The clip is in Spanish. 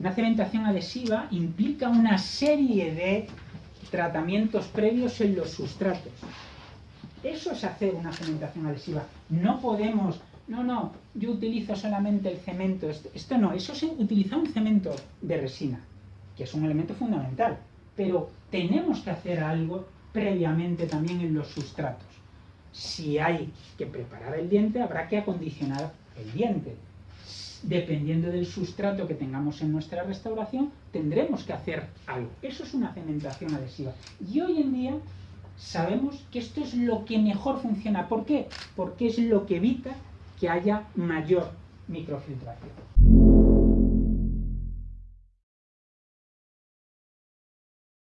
Una cementación adhesiva implica una serie de tratamientos previos en los sustratos. Eso es hacer una cementación adhesiva. No podemos, no, no, yo utilizo solamente el cemento. Esto, no, eso es utilizar un cemento de resina, que es un elemento fundamental. Pero tenemos que hacer algo previamente también en los sustratos. Si hay que preparar el diente, habrá que acondicionar el diente. Dependiendo del sustrato que tengamos en nuestra restauración, tendremos que hacer algo. Eso es una cementación adhesiva. Y hoy en día sabemos que esto es lo que mejor funciona. ¿Por qué? Porque es lo que evita que haya mayor microfiltración.